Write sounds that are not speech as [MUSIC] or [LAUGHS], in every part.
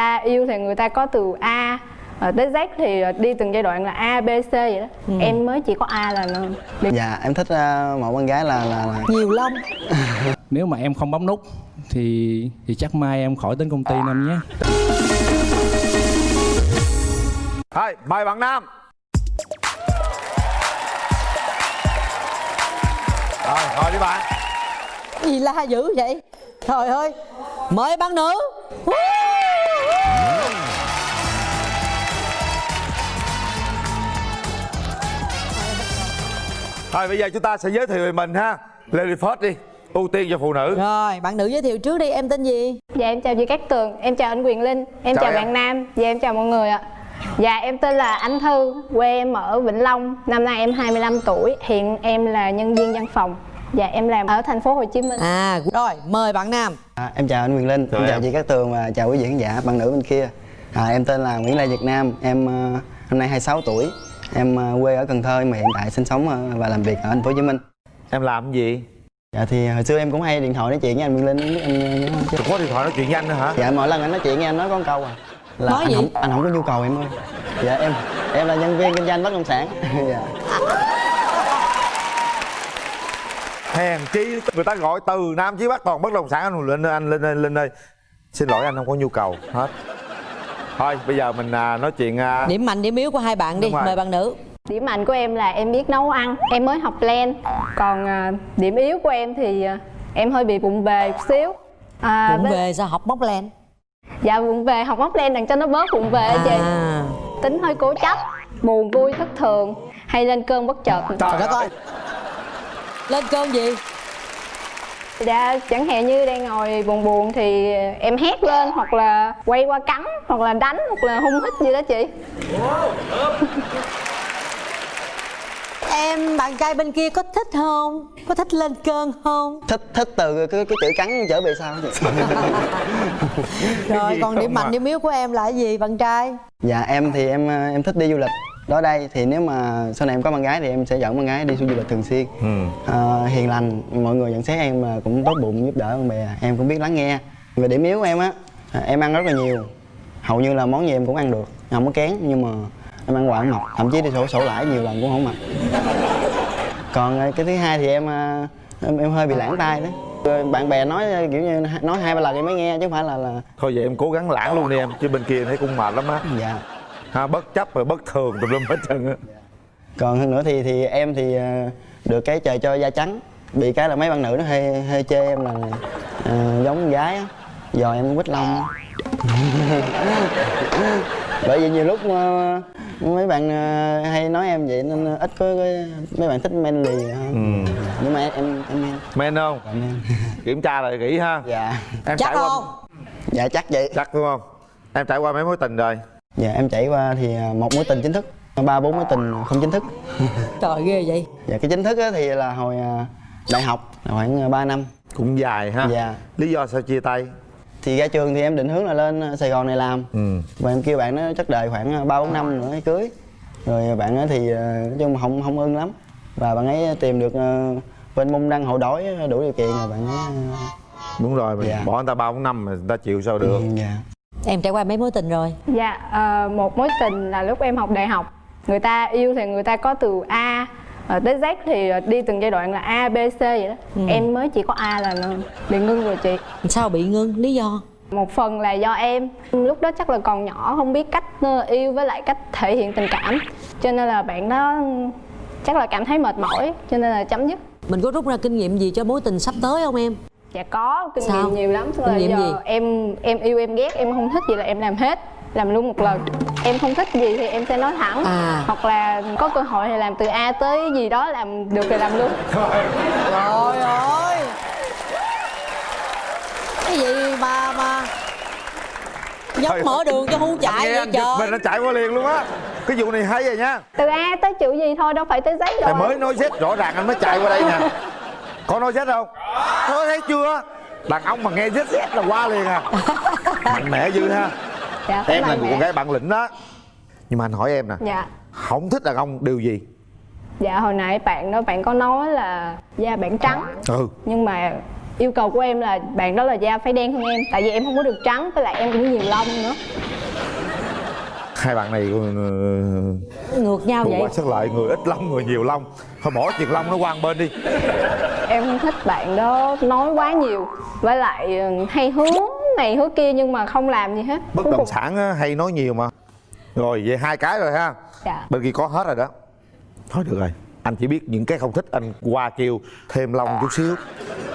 ta yêu thì người ta có từ A ờ, tới Z thì đi từng giai đoạn là A, B, C vậy đó. Ừ. Em mới chỉ có A là được dạ em thích ờ, một con gái là là, là nhiều lông [LAUGHS] nếu mà em không bấm nút thì thì chắc mai em khỏi đến công ty năm nhé. Thôi, mời bạn Nam. Rồi, thôi đi bạn. Gì la dữ vậy? Trời ơi mời bạn nữ Thôi bây giờ chúng ta sẽ giới thiệu về mình ha. Lady first đi Ưu tiên cho phụ nữ. Rồi bạn nữ giới thiệu trước đi em tên gì? Dạ em chào chị Cát Tường, em chào anh Quyền Linh, em Chào chào, em. bạn Nam Dạ em chào mọi người ạ. Dạ em tên là Anh Thư, quê em ở Vĩnh Long. Năm nay em 25 tuổi, hiện em là nhân viên văn phòng. Dạ em làm ở thành phố Hồ Chí Minh. À rồi mời bạn nam. À, em chào anh Quyền Linh Chào em chào em. chị Cát Tường và chào quý vị khán giả bạn nữ bên kia. À, em tên là Nguyễn Lê Việt Nam em ờ, năm nay 26 tuổi em ờ, quê ở Cần Thơ mà hiện tại sinh sống ờ, và làm việc ở thành phố Hồ Chí Minh. Em làm cái gì? dạ thì hồi xưa em cũng hay điện thoại nói chuyện với anh Quyền Linh biết anh nhớ không chứ Có điện thoại nói chuyện với anh nữa hả? dạ mỗi lần anh nói chuyện với em nói có một câu à. Là Nói anh gì? không anh không có nhu cầu em ơi. Dạ em em là nhân viên kinh doanh bất động sản. [LAUGHS] Dạ. Hèn chi người ta gọi từ Nam chí Bắc toàn bất động sản. Anh lên anh lên lên lên ơi. Xin lỗi anh không có nhu cầu. Hết Thôi bây giờ mình à, nói chuyện à, điểm mạnh điểm yếu của hai bạn đi mời bạn nữ. Điểm mạnh của em là em biết nấu ăn, em mới học len. Còn à, điểm yếu của em thì à, em hơi bị bụng bề một xíu. À, với- về sao học móc len? Dạ bụng về, học móc len đặng cho nó bớt bụng về á chị. À. Tính hơi cố chấp, buồn vui thất thường Hay lên cơn bất chợt. Trời đất ơi. Lên cơn gì Dạ, chẳng hạn như đang ngồi buồn buồn thì em hét lên hoặc là quay qua cắn hoặc là đánh hoặc là hung hít gì đó chị. Em bạn trai bên kia có thích không? Có thích lên cơn không? Thích thích từ cái, cái chữ cắn trở về sau. Rồi còn điểm mạnh điểm yếu của em là cái gì bạn trai? Dạ em thì em em thích đi du lịch đó đây thì nếu mà sau này em có bạn gái thì em sẽ dẫn bạn gái đi du lịch thường xuyên. Ừ. Ờ, hiền lành mọi người nhận xét em là cũng tốt bụng giúp đỡ bạn bè em cũng biết lắng nghe. Về điểm yếu của em á à, em ăn rất là nhiều. Hầu như là món gì em cũng ăn được. Không có kén nhưng mà em ăn không mập thậm chí đi sổ sổ lãi nhiều lần cũng không mập còn ờ, cái thứ hai thì em ờ, em, em hơi bị lãng tai đó Rồi bạn bè nói ờ, kiểu như nói hai ba lần em mới nghe chứ không phải là là Thôi vậy em cố gắng lãng luôn đi em Chứ bên kia thấy cũng mệt lắm á. Dạ ha, Bất chấp rồi bất thường tùm lum hết trơn á còn hơn nữa thì thì em thì ờ, được cái trời cho da trắng bị cái là mấy bạn nữ nó hơi hơi chê em là ờ, giống con gái á giờ em quýt lông [LAUGHS] bởi vì nhiều lúc ờ, mấy bạn hay nói em vậy nên ít có cái, mấy bạn thích manly hơn ừ. nhưng mà em em em Men không? em. [LAUGHS] Kiểm tra lại kỹ ha dạ Em chắc trải qua không dạ chắc vậy Chắc đúng không? Em trải qua mấy mối tình rồi? Dạ em trải qua thì ờ, một mối tình chính thức ba bốn mối tình không chính thức. [LAUGHS] Trời ghê vậy. Dạ cái chính thức á thì là hồi ờ, đại học khoảng 3 năm. Cũng dài ha. Dạ. Lý do sao chia tay? thì ra trường thì em định hướng là lên Sài Gòn này làm. Ừ. và em kêu bạn nó chắc đợi khoảng ba bốn năm nữa mới cưới. Rồi bạn ấy thì nói chung không không ưng lắm. Và bạn ấy tìm được bên môn đăng hộ đói đủ điều kiện rồi bạn ấy Đúng rồi, mình Dạ. bỏ người ta ba bốn năm mà người ta chịu sao được. Dạ em trải qua mấy mối tình rồi? Dạ, ờ, một mối tình là lúc em học đại học. Người ta yêu thì người ta có từ A ờ, tới Z thì đi từng giai đoạn là A, B, C vậy đó. Em mới chỉ có A là bị ngưng rồi chị. Sao bị ngưng? Lý do? Một phần là do em. Lúc đó chắc là còn nhỏ không biết cách ờ, yêu với lại cách thể hiện tình cảm. Cho nên là bạn đó chắc là cảm thấy mệt mỏi Cho nên là chấm dứt. Mình có rút ra kinh nghiệm gì cho mối tình sắp tới không em Dạ có, kinh Sao? nghiệm nhiều lắm. Là Kinh nghiệm giờ gì? em em yêu em ghét, em không thích gì là em làm hết. Làm luôn một lần. Em không thích gì thì em sẽ nói thẳng. À. Hoặc là có cơ hội thì làm từ A tới gì đó làm được thì làm luôn. [LAUGHS] Trời ơi. Cái gì mà mà giống mở đường cho Anh chạy vậy giật mình trời? nó chạy qua liền luôn á. Cái vụ này hay rồi nha. Từ A tới chữ gì thôi, đâu phải tới giấy rồi. mới nói Z rõ ràng anh mới chạy qua đây nè [LAUGHS] Có nói Z không? Có thấy chưa? Đàn ông mà nghe Z Z là qua liền à. [LAUGHS] Mạnh mẽ dữ ha. Dạ, Em là mẽ. con gái bản lĩnh đó. Nhưng mà anh hỏi em nè. Dạ. Không thích đàn ông điều gì? Dạ hồi nãy bạn đó bạn có nói là da bạn trắng. Ừ. Nhưng mà yêu cầu của em là bạn đó là da phải đen hơn em. Tại vì em không có được trắng với lại em cũng nhiều lông nữa. Hai bạn này ừ, ngược nhau Ngược vậy? qua sát lại người ít lông người nhiều lông. Thôi bỏ chuyện lông nó qua bên đi em không thích bạn đó nói quá nhiều với lại ừ, hay hứa này hứa kia nhưng mà không làm gì hết. Bất Cuối động cùng- sản á, hay nói nhiều mà. Rồi về hai cái rồi ha. Dạ. Bên kia có hết rồi đó. Thôi được rồi anh chỉ biết những cái không thích anh qua kêu thêm lông chút xíu.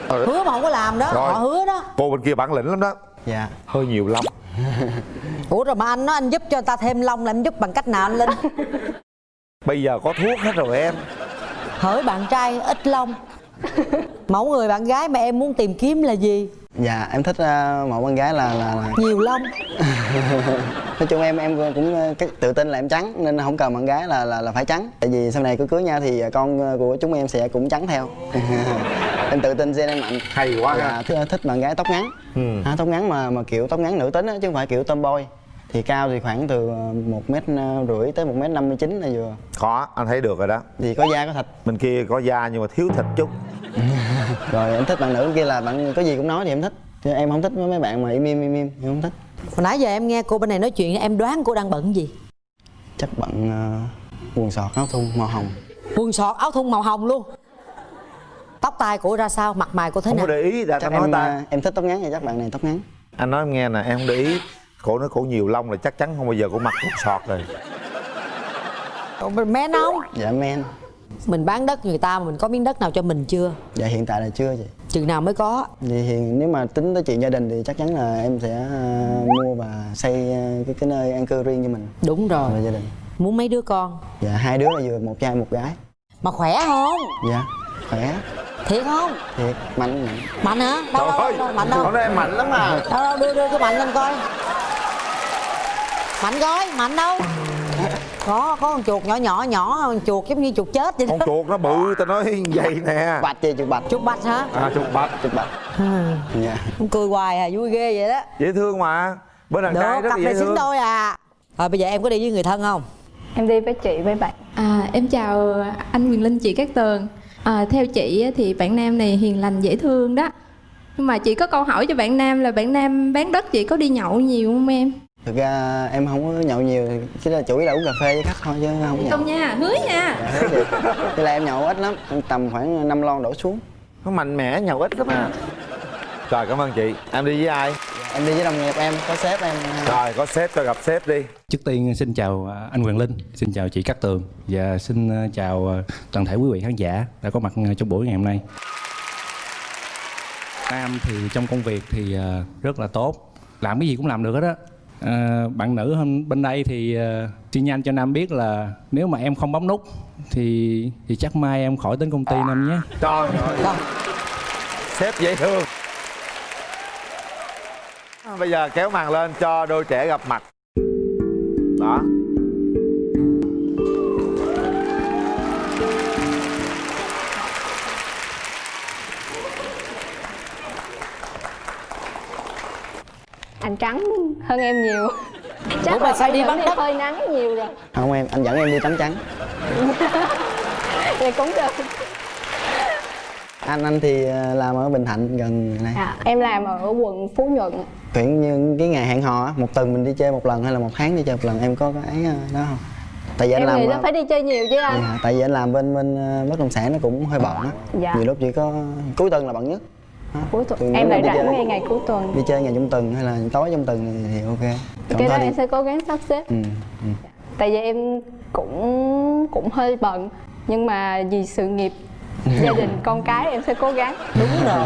Rồi, hứa mà không có làm đó Rồi. họ hứa đó. Cô bên kia bản lĩnh lắm đó. Dạ. Hơi nhiều lông [LAUGHS] ủa rồi mà anh nói anh giúp cho người ta thêm lông là anh giúp bằng cách nào anh linh? [LAUGHS] Bây giờ có thuốc hết rồi em. Hỡi bạn trai ít lông mẫu người bạn gái mà em muốn tìm kiếm là gì? Dạ em thích uh, một con gái là, là, là nhiều lông. [LAUGHS] Nói chung em em cũng ờ, cái tự tin là em trắng nên không cần bạn gái là là là phải trắng. Tại vì sau này cứ cưới nhau thì con của chúng em sẽ cũng trắng theo. [LAUGHS] Em tự tin gen em mạnh. Hay quá dạ, thích, thích bạn gái tóc ngắn. Ừ. à, tóc ngắn mà mà kiểu tóc ngắn nữ tính á chứ không phải kiểu tomboy. Thì cao thì khoảng từ ờ, một mét rưỡi tới một mét năm mươi chín là vừa. Có anh thấy được rồi đó. Thì có da có thịt. Bên kia có da nhưng mà thiếu thịt chút [LAUGHS] rồi em thích bạn nữ kia là bạn có gì cũng nói thì em thích. Chứ em không thích với mấy bạn mà im im im im em không thích. Hồi nãy giờ em nghe cô bên này nói chuyện em đoán cô đang bận gì? Chắc bạn uh, quần sọt áo thun màu hồng. Quần sọt áo thun màu hồng luôn. Tóc tai của ra sao mặt mày cô thế không nào? có để ý đã chắc tao nói em ta. ờ, em thích tóc ngắn thì chắc bạn này tóc ngắn. Anh nói em nghe nè em không để ý. Cổ nói cổ nhiều lông là chắc chắn không bao giờ cổ mặc quần sọt rồi. Men không? Dạ men mình bán đất người ta mà mình có miếng đất nào cho mình chưa? Dạ hiện tại là chưa chị. Chừng nào mới có? Thì hiện nếu mà tính tới chuyện gia đình thì chắc chắn là em sẽ ờ, mua và xây ờ, cái cái nơi an cư riêng cho mình. Đúng rồi. Và gia đình. Muốn mấy đứa con? Dạ hai đứa là vừa một trai một gái. Mà khỏe không? Dạ khỏe. Thiệt không? Thiệt mạnh mạnh. Mạnh hả? Đâu đâu, đâu, đâu mạnh đâu? nói em mạnh lắm mà đâu đâu đưa đưa cái mạnh lên coi. Mạnh coi mạnh đâu có có con chuột nhỏ nhỏ nhỏ con chuột giống như chuột chết vậy con đó chuột nó bự tao nói vậy nè. Bạch chị chụp bạch. Chuột bạch hả? À chuột bạch. Chụp bạch. Dạ. Con cười hoài à vui ghê vậy đó. Dễ thương mà. Bên đàn trai rất cặp này xứng đôi à. Rồi bây giờ em có đi với người thân không? Em đi với chị với bạn. À, em chào anh Quyền Linh, chị Cát Tường. À, Theo chị á, thì bạn nam này hiền lành dễ thương đó. Nhưng mà chị có câu hỏi cho bạn nam là bạn nam bán đất chị có đi nhậu nhiều không em? Thực ra em không có nhậu nhiều chỉ là chủ yếu là uống cà phê với khách thôi chứ không nhậu. Không nha, hứa nha. Dạ, là em nhậu ít lắm tầm khoảng 5 lon đổ xuống. Nó mạnh mẽ nhậu ít lắm á rồi cảm ơn chị. Em đi với ai? Em đi với đồng nghiệp em có sếp em. Rồi có sếp cho gặp sếp đi. Trước tiên xin chào à, anh Quyền Linh, xin chào chị Cát Tường. Và xin à, chào à, toàn thể quý vị khán giả đã có mặt à, trong buổi ngày hôm nay. Nam thì trong công việc thì à, rất là tốt, làm cái gì cũng làm được hết á. À, bạn nữ hôm bên đây thì à, xin nhanh cho Nam biết là nếu mà em không bấm nút thì thì chắc mai em khỏi đến công ty Nam nhé. trời ơi. Sếp dễ thương. Bây giờ kéo màn lên cho đôi trẻ gặp mặt anh trắng hơn em nhiều Ủa chắc mà là sao đi bắt đất? hơi nắng nhiều rồi không em anh dẫn em đi tắm trắng [LAUGHS] vậy cũng được anh anh thì ờ, làm ở bình thạnh gần này à, em làm ở quận phú nhuận Chuyện như cái ngày hẹn hò á, một tuần mình đi chơi một lần hay là một tháng đi chơi một lần em có cái ờ, đó không? Tại vì anh em làm nghĩ là phải đi chơi nhiều chứ anh dạ, tại vì anh làm bên bên ờ, bất động sản nó cũng hơi bận á. Dạ. Nhiều lúc chỉ có cuối tuần là bận nhất. Cuối tuần. Em lại rảnh chơi- ngay ngày cuối tuần. Đi chơi ngày trong tuần hay là tối trong tuần thì, thì ok. Còn cái đó đi- em sẽ cố gắng sắp xếp. Ừ, ừ. tại vì em cũng cũng hơi bận nhưng mà vì sự nghiệp gia [LAUGHS] đình con cái em sẽ cố gắng. Đúng rồi.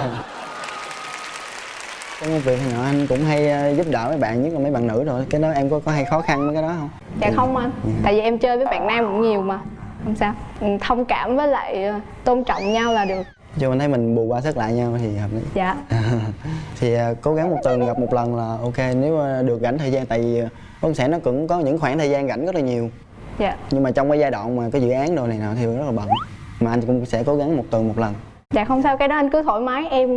Trong công việc nhỏ anh cũng hay ờ, giúp đỡ mấy bạn nhất là mấy bạn nữ rồi. Cái đó em có có hay khó khăn với cái đó không? dạ không anh. Ừ. tại vì em chơi với bạn nam cũng nhiều mà. Không sao. Ừ, thông cảm với lại ờ, tôn trọng nhau là được Cho mình thấy mình bù qua sức lại nhau thì hợp lý. dạ. [LAUGHS] Thì à, cố gắng một tuần gặp một lần là ok nếu à, được rảnh thời gian tại vì à, bất sản nó cũng có những khoảng thời gian rảnh rất là nhiều. Dạ. Nhưng mà trong cái giai đoạn mà cái dự án đồ này nào thì rất là bận mà anh cũng sẽ cố gắng một tuần một lần. Dạ không sao cái đó anh cứ thoải mái em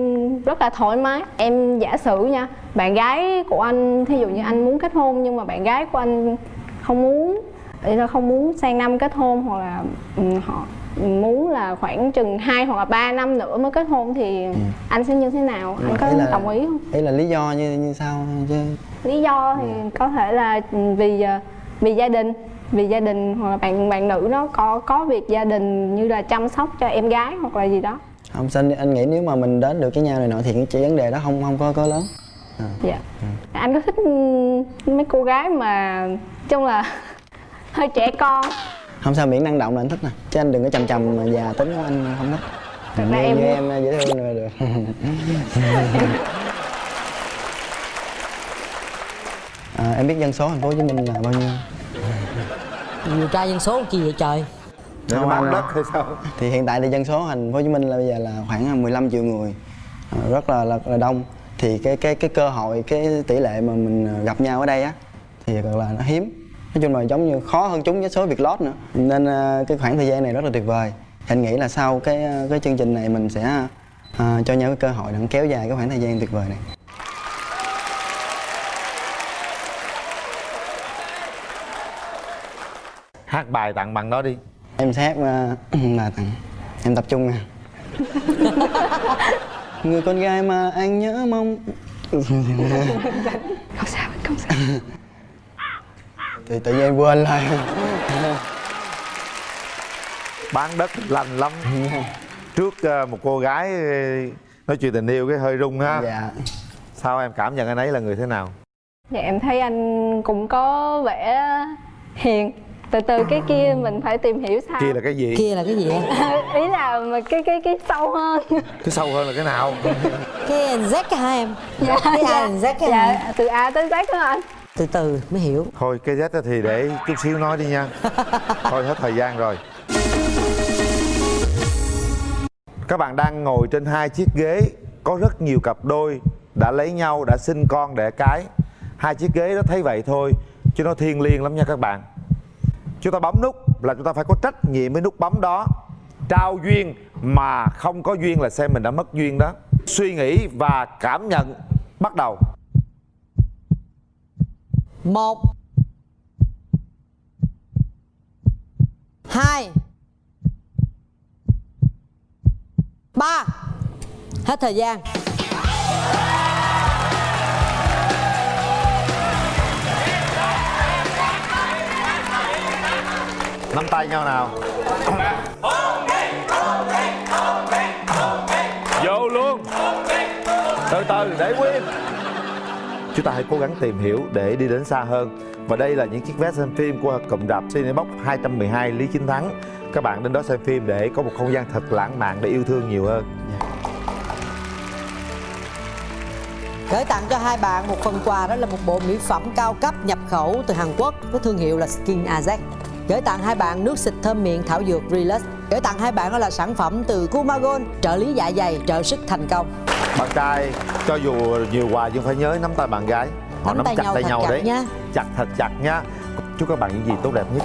rất là thoải mái. Em giả sử nha bạn gái của anh thí dụ như anh muốn kết hôn nhưng mà bạn gái của anh không muốn ý là không muốn sang năm kết hôn hoặc là ừ, họ muốn là khoảng chừng 2 hoặc là 3 năm nữa mới kết hôn thì anh sẽ như thế nào? Anh có là- đồng ý không? ý là lý do như như sao chứ? Lý do thì có thể là vì ờ, vì gia đình vì gia đình hoặc là bạn bạn nữ nó có có việc gia đình như là chăm sóc cho em gái hoặc là gì đó. Không sao anh nghĩ nếu mà mình đến được với nhau này nọ thì cái vấn đề đó không không có có lớn. Dạ. Anh có thích mấy cô gái mà chung là [LAUGHS] hơi trẻ con không sao miễn năng động là anh thích nè. Chứ anh đừng có chầm chầm mà già tính của anh không thích. Thật ra em- như em dễ thương là [LAUGHS] được à, em biết dân số thành phố Hồ Chí Minh là bao nhiêu? Điều tra dân số chi vậy trời? Không, anh- đất hay sao? Thì hiện tại thì dân số thành phố Hồ Chí Minh là bây giờ là khoảng 15 triệu người. À, rất là, là là đông. Thì cái cái cái cơ hội cái tỷ lệ mà mình gặp nhau ở đây á thì thật là nó hiếm nói chung là giống như khó hơn chúng với số việc lót nữa. Nên à, cái khoảng thời gian này rất là tuyệt vời. Anh nghĩ là sau cái à, cái chương trình này mình sẽ à, cho nhau cái cơ hội để kéo dài cái khoảng thời gian tuyệt vời này. Hát bài tặng bằng đó đi. Em sẽ hát [CLEARS THROAT] là tặng. Em tập trung nè người con gái mà anh nhớ mong. Không sao không sao [LAUGHS] thì tự nhiên em quên lại. Bán đất lành lắm. Trước ờ, một cô gái ờ, nói chuyện tình yêu cái hơi rung ha dạ. Sao em cảm nhận anh ấy là người thế nào? Dạ em thấy anh cũng có vẻ hiền. Từ từ cái kia mình phải tìm hiểu sao. Kia là cái gì? Kia là cái gì [LAUGHS] ý là mà cái cái cái sâu hơn. Cái sâu hơn là cái nào? Cái Z cái hả em? Cái A là Z cái hả dạ từ A tới Z đó anh từ từ mới hiểu. Thôi cái Z thì để chút xíu nói đi nha. [LAUGHS] Thôi hết thời gian rồi. Các bạn đang ngồi trên hai chiếc ghế. Có rất nhiều cặp đôi đã lấy nhau đã sinh con đẻ cái. Hai chiếc ghế đó thấy vậy thôi chứ nó thiêng liêng lắm nha các bạn. Chúng ta bấm nút là chúng ta phải có trách nhiệm với nút bấm đó. Trao duyên mà không có duyên là xem mình đã mất duyên đó. Suy nghĩ và cảm nhận bắt đầu một. Hai. Ba. Hết thời gian. Nắm tay nhau nào chúng ta hãy cố gắng tìm hiểu để đi đến xa hơn. Và đây là những chiếc vé xem phim của cụm rạp Cinebox 212 Lý Chính Thắng. Các bạn đến đó xem phim để có một không gian thật lãng mạn để yêu thương nhiều hơn. Gửi tặng cho hai bạn một phần quà, đó là một bộ mỹ phẩm cao cấp nhập khẩu từ Hàn Quốc với thương hiệu là Skin Az. gửi tặng hai bạn nước xịt thơm miệng thảo dược Relax. Gửi tặng hai bạn đó là sản phẩm từ Kumagon, trợ lý dạ dày, trợ sức thành công bạn trai cho dù nhiều quà nhưng phải nhớ nắm tay bạn gái. Họ Nắm nắm tay chặt nhau tay nhau đấy. nha. chặt thật chặt nha. Chúc các bạn những gì tốt đẹp nhất